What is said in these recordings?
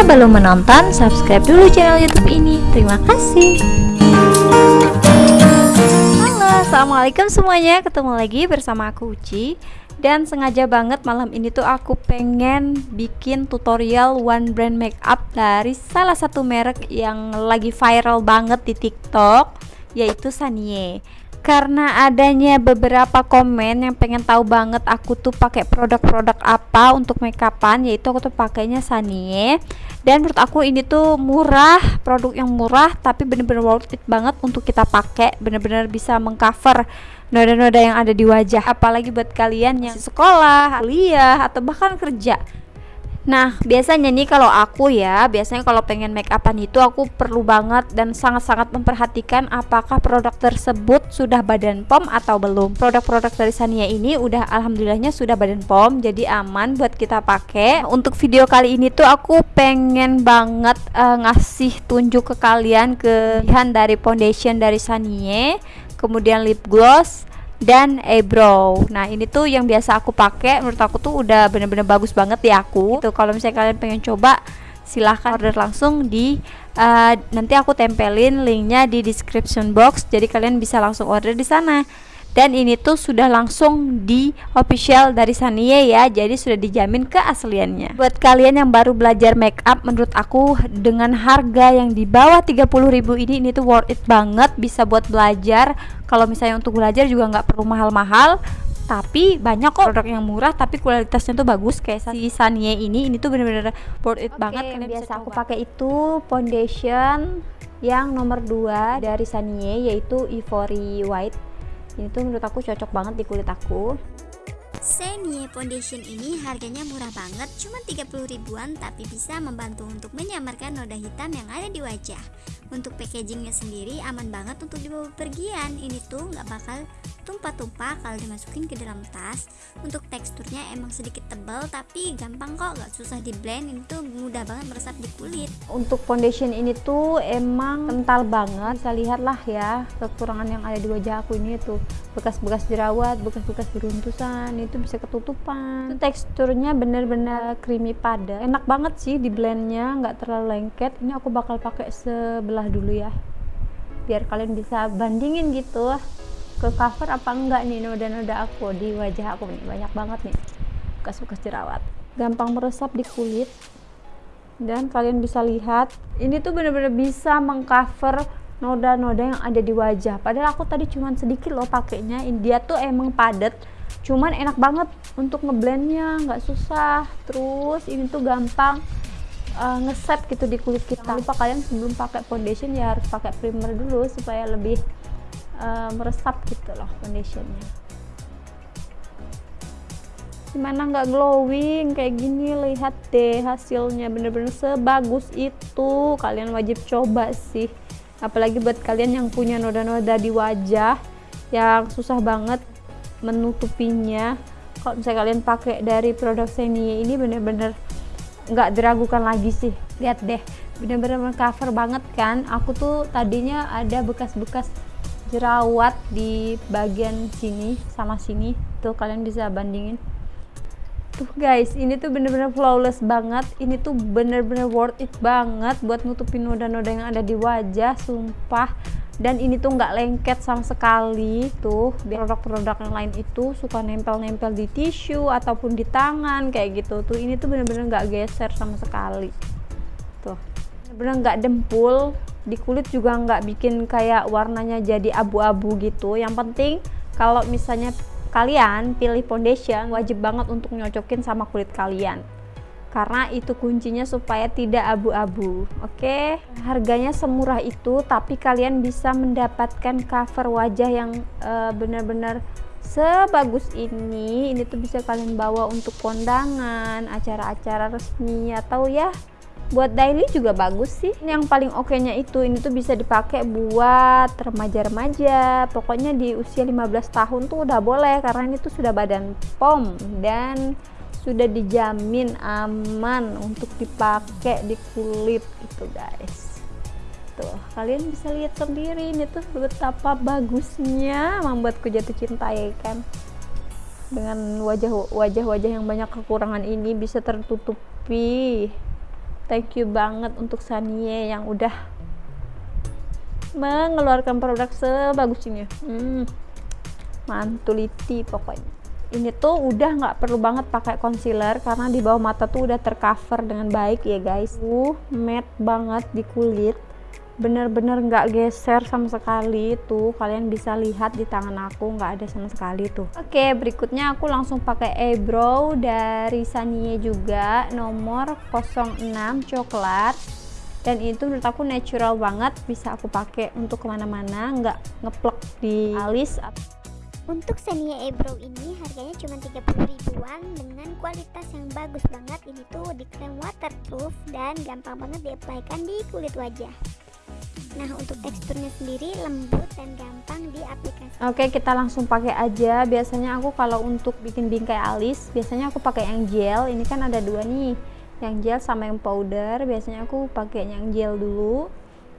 Jika belum menonton, subscribe dulu channel YouTube ini. Terima kasih. Halo, assalamualaikum semuanya. Ketemu lagi bersama aku Uci. Dan sengaja banget malam ini tuh aku pengen bikin tutorial one brand makeup dari salah satu merek yang lagi viral banget di TikTok, yaitu Sanye karena adanya beberapa komen yang pengen tahu banget aku tuh pakai produk-produk apa untuk makeupan yaitu aku tuh pakainya Sanie dan menurut aku ini tuh murah produk yang murah tapi bener-bener worth it banget untuk kita pakai. Bener-bener bisa mengcover noda-noda yang ada di wajah. Apalagi buat kalian yang sekolah, kuliah atau bahkan kerja Nah, biasanya nih kalau aku ya, biasanya kalau pengen make upan itu aku perlu banget dan sangat-sangat memperhatikan apakah produk tersebut sudah badan pom atau belum. Produk-produk dari Sania ini udah alhamdulillahnya sudah badan pom, jadi aman buat kita pakai. Untuk video kali ini tuh aku pengen banget uh, ngasih tunjuk ke kalian kelebihan dari foundation dari Sania, kemudian lip gloss dan eyebrow nah ini tuh yang biasa aku pakai menurut aku tuh udah bener-bener bagus banget di aku. Tuh kalau misalnya kalian pengen coba silahkan order langsung di uh, nanti aku tempelin linknya di description box. Jadi kalian bisa langsung order di sana dan ini tuh sudah langsung di official dari Sanie ya jadi sudah dijamin keasliannya. Buat kalian yang baru belajar make up menurut aku dengan harga yang di bawah 30.000 ini ini tuh worth it banget bisa buat belajar. Kalau misalnya untuk belajar juga nggak perlu mahal-mahal tapi banyak kok produk yang murah tapi kualitasnya tuh bagus. Kayak si Sanie ini ini tuh bener-bener worth it okay, banget. kalian biasa aku pakai itu foundation yang nomor 2 dari Sanie yaitu Ivory White ini tuh menurut aku cocok banget di kulit aku Senie Foundation ini harganya murah banget, cuma 30 ribuan tapi bisa membantu untuk menyamarkan noda hitam yang ada di wajah. Untuk packagingnya sendiri aman banget untuk dibawa pergian, ini tuh nggak bakal tumpah-tumpah kalau dimasukin ke dalam tas. Untuk teksturnya emang sedikit tebal tapi gampang kok. Gak susah di blend. Ini tuh mudah banget meresap di kulit. Untuk foundation ini tuh emang kental banget. Bisa lihat lah ya kekurangan yang ada di wajah aku ini tuh. Bekas-bekas jerawat bekas-bekas beruntusan itu bisa ketutupan. Itu teksturnya bener-bener creamy padat enak banget sih di blendnya nggak terlalu lengket. Ini aku bakal pakai sebelah dulu ya biar kalian bisa bandingin gitu ke cover apa enggak nih noda-noda aku? Di wajah aku nih banyak banget nih bekas-bekas jerawat. Gampang meresap di kulit. Dan kalian bisa lihat ini tuh bener-bener bisa mengcover noda-noda yang ada di wajah. Padahal aku tadi cuman sedikit loh pakainya. Dia tuh emang padat cuman enak banget untuk ngeblendnya nggak susah. Terus ini tuh gampang uh, ngeset gitu di kulit kita. Jangan lupa kalian sebelum pakai foundation ya harus pakai primer dulu supaya lebih uh, meresap gitu loh foundationnya. Gimana nggak glowing kayak gini? Lihat deh hasilnya bener-bener sebagus itu. Kalian wajib coba sih. Apalagi buat kalian yang punya noda-noda di wajah yang susah banget menutupinya. Kalau misalnya kalian pakai dari produk Senie ini bener-bener nggak diragukan lagi sih. Lihat deh bener-bener cover banget kan? Aku tuh tadinya ada bekas-bekas jerawat di bagian sini sama sini. Tuh kalian bisa bandingin. Tuh guys ini tuh bener-bener flawless banget. Ini tuh bener-bener worth it banget buat nutupin noda-noda yang ada di wajah sumpah. Dan ini tuh nggak lengket sama sekali. Tuh produk-produk yang lain itu suka nempel-nempel di tisu ataupun di tangan kayak gitu. Tuh ini tuh bener-bener nggak -bener geser sama sekali. Tuh bener-bener nggak dempul di kulit juga nggak bikin kayak warnanya jadi abu-abu gitu. Yang penting kalau misalnya kalian pilih foundation wajib banget untuk nyocokin sama kulit kalian. Karena itu kuncinya supaya tidak abu-abu oke? Okay? harganya semurah itu tapi kalian bisa mendapatkan cover wajah yang uh, benar-benar sebagus ini. Ini tuh bisa kalian bawa untuk kondangan acara-acara resmi atau ya buat daily juga bagus sih. Yang paling oke nya itu ini tuh bisa dipakai buat remaja-remaja. Pokoknya di usia 15 tahun tuh udah boleh karena ini tuh sudah badan pom dan sudah dijamin aman untuk dipakai di kulit itu guys. Tuh kalian bisa lihat sendiri ini tuh betapa bagusnya membuatku jatuh cinta ya kan? Dengan wajah-wajah yang banyak kekurangan ini bisa tertutupi thank you banget untuk Sanie yang udah mengeluarkan produk sebagus ini. Hmm, mantuliti pokoknya. Ini tuh udah nggak perlu banget pakai concealer karena di bawah mata tuh udah tercover dengan baik ya guys. Uh matte banget di kulit bener-bener nggak -bener geser sama sekali tuh. Kalian bisa lihat di tangan aku nggak ada sama sekali tuh. Oke berikutnya aku langsung pakai eyebrow dari Sanie juga. Nomor 06 coklat. Dan itu menurut aku natural banget bisa aku pakai untuk ke mana-mana nggak ngeplek di alis. Untuk Xenia Eyebrow ini harganya cuma 30 ribuan dengan kualitas yang bagus banget. Ini tuh di krem waterproof dan gampang banget diaplikasikan di kulit wajah. Nah untuk teksturnya sendiri lembut dan gampang diaplikasikan. Oke kita langsung pakai aja. Biasanya aku kalau untuk bikin bingkai alis, biasanya aku pakai yang gel. Ini kan ada dua nih, yang gel sama yang powder. Biasanya aku pakai yang gel dulu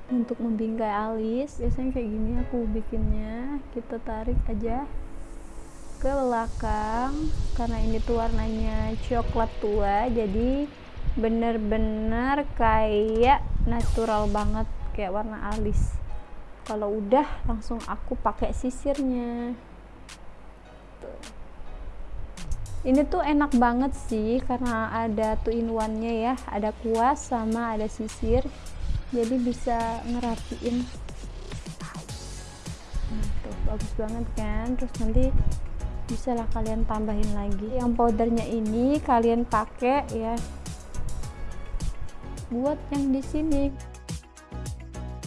untuk membingkai alis. Biasanya kayak gini aku bikinnya. Kita tarik aja ke belakang karena ini tuh warnanya coklat tua jadi bener-bener kayak natural banget kayak warna alis. Kalau udah langsung aku pakai sisirnya. Ini tuh enak banget sih karena ada two in one nya ya. Ada kuas sama ada sisir. Jadi bisa ngerapiin. Nah, tuh bagus banget kan? Terus nanti bisa lah kalian tambahin lagi. Yang powdernya ini kalian pakai ya buat yang di sini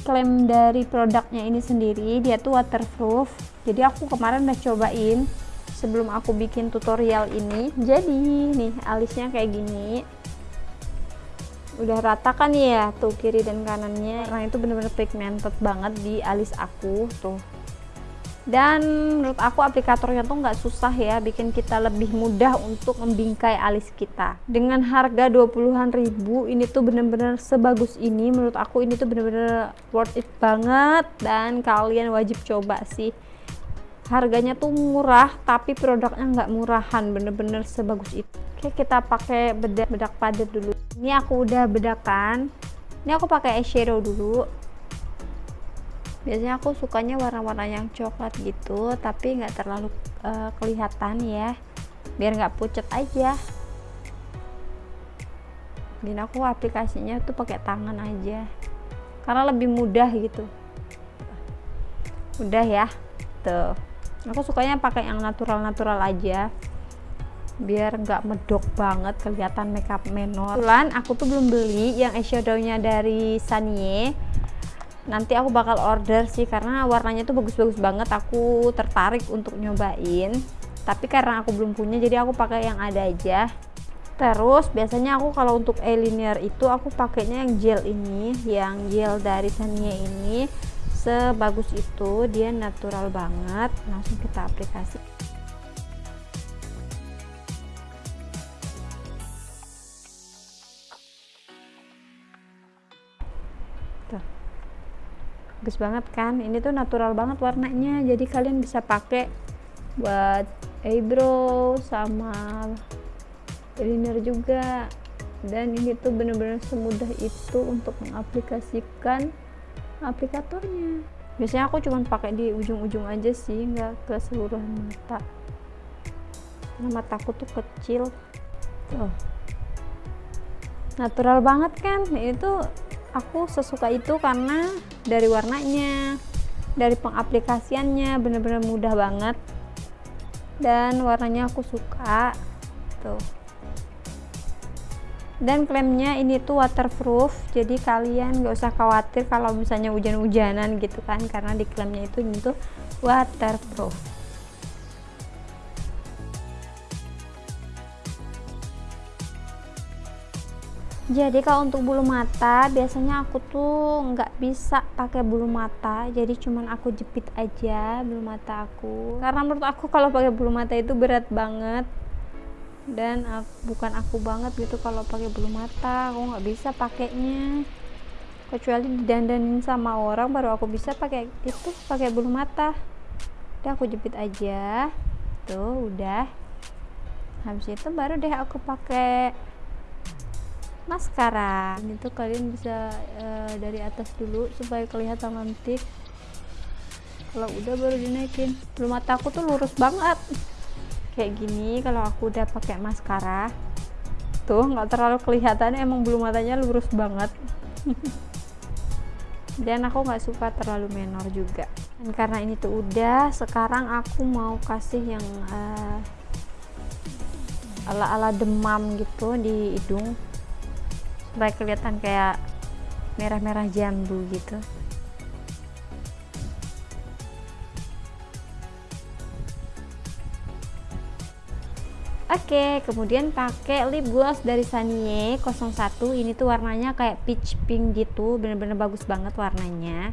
klaim dari produknya ini sendiri dia tuh waterproof. Jadi aku kemarin udah cobain sebelum aku bikin tutorial ini. Jadi nih alisnya kayak gini. Udah rata kan ya tuh kiri dan kanannya. Karena itu bener-bener pigmented banget di alis aku tuh dan menurut aku aplikatornya tuh nggak susah ya bikin kita lebih mudah untuk membingkai alis kita. Dengan harga 20-an ribu ini tuh bener-bener sebagus ini. Menurut aku ini tuh bener-bener worth it banget. Dan kalian wajib coba sih. Harganya tuh murah tapi produknya nggak murahan. Bener-bener sebagus itu. Oke kita pakai bedak bedak padat dulu. Ini aku udah bedakan. Ini aku pakai eyeshadow dulu biasanya aku sukanya warna-warna yang coklat gitu tapi nggak terlalu uh, kelihatan ya. Biar nggak pucet aja. Dan aku aplikasinya tuh pakai tangan aja. Karena lebih mudah gitu. Udah ya. Tuh. Aku sukanya pakai yang natural-natural aja. Biar nggak medok banget kelihatan makeup menor. Kebetulan aku tuh belum beli yang eyeshadownya dari Sanye nanti aku bakal order sih karena warnanya tuh bagus-bagus banget. Aku tertarik untuk nyobain tapi karena aku belum punya jadi aku pakai yang ada aja. Terus biasanya aku kalau untuk eyeliner itu aku pakainya yang gel ini yang gel dari Sania ini. Sebagus itu dia natural banget. Langsung kita aplikasi bagus banget kan? Ini tuh natural banget warnanya. Jadi kalian bisa pakai buat eyebrow sama liner juga. Dan ini tuh bener-bener semudah itu untuk mengaplikasikan aplikatornya. Biasanya aku cuma pakai di ujung-ujung aja sih nggak ke seluruh mata. Karena mataku tuh kecil. Tuh. Natural banget kan? Itu aku sesuka itu karena dari warnanya dari pengaplikasiannya bener-bener mudah banget. Dan warnanya aku suka tuh. Dan klaimnya ini tuh waterproof jadi kalian gak usah khawatir kalau misalnya hujan-hujanan gitu kan karena di klaimnya itu ini tuh waterproof jadi kalau untuk bulu mata biasanya aku tuh nggak bisa pakai bulu mata. Jadi cuman aku jepit aja bulu mata aku. Karena menurut aku kalau pakai bulu mata itu berat banget. Dan aku, bukan aku banget gitu kalau pakai bulu mata. Aku nggak bisa pakainya. Kecuali didandanin sama orang baru aku bisa pakai itu pakai bulu mata. Udah aku jepit aja. Tuh udah. Habis itu baru deh aku pakai maskara ini tuh kalian bisa uh, dari atas dulu supaya kelihatan cantik kalau udah baru dinaikin. Belum mata aku tuh lurus banget. Kayak gini kalau aku udah pakai maskara tuh nggak terlalu kelihatan emang belum matanya lurus banget. Dan aku nggak suka terlalu menor juga. Dan karena ini tuh udah sekarang aku mau kasih yang uh, ala-ala demam gitu di hidung supaya kelihatan kayak merah-merah jambu gitu Oke, kemudian pakai lip gloss dari Sanye 01. Ini tuh warnanya kayak peach pink gitu, bener-bener bagus banget warnanya.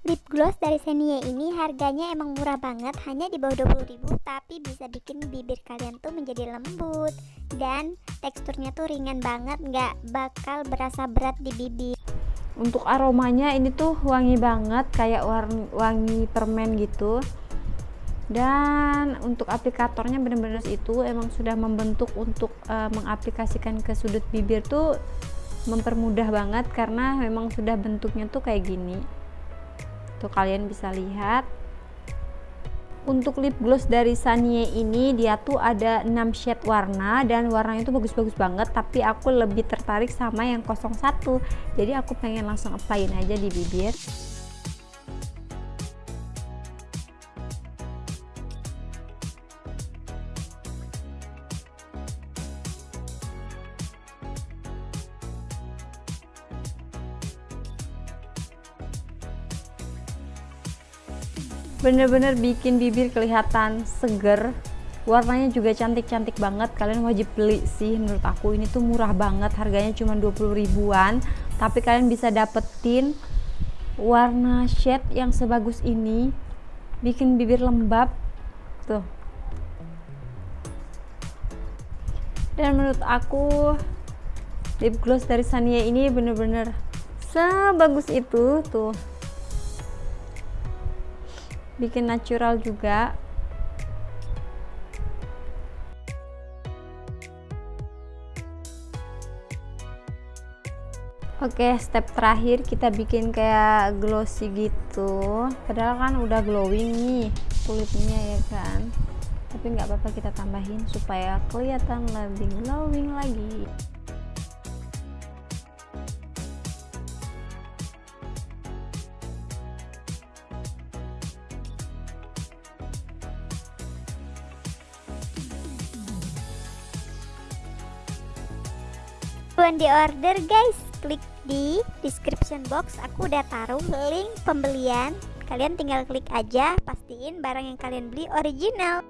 Lip gloss dari Senie ini harganya emang murah banget, hanya di bawah 20.000 tapi bisa bikin bibir kalian tuh menjadi lembut dan teksturnya tuh ringan banget, nggak bakal berasa berat di bibir. Untuk aromanya ini tuh wangi banget, kayak wangi permen gitu dan untuk aplikatornya benar-benar itu emang sudah membentuk untuk uh, mengaplikasikan ke sudut bibir tuh mempermudah banget karena memang sudah bentuknya tuh kayak gini tuh kalian bisa lihat. Untuk lip gloss dari Sanye ini dia tuh ada 6 shade warna dan warnanya itu bagus-bagus banget tapi aku lebih tertarik sama yang 01 jadi aku pengen langsung applyin aja di bibir bener-bener bikin bibir kelihatan seger. Warnanya juga cantik-cantik banget. Kalian wajib beli sih menurut aku. Ini tuh murah banget. Harganya cuma 20 ribuan. Tapi kalian bisa dapetin warna shade yang sebagus ini. Bikin bibir lembab. Tuh. Dan menurut aku lip gloss dari Sania ini bener-bener sebagus itu. Tuh bikin natural juga Oke, step terakhir kita bikin kayak glossy gitu. Padahal kan udah glowing nih kulitnya ya kan. Tapi nggak apa-apa kita tambahin supaya kelihatan lebih glowing lagi. Buruan di order guys. Klik di description box. Aku udah taruh link pembelian. Kalian tinggal klik aja pastiin barang yang kalian beli original